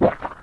Yeah.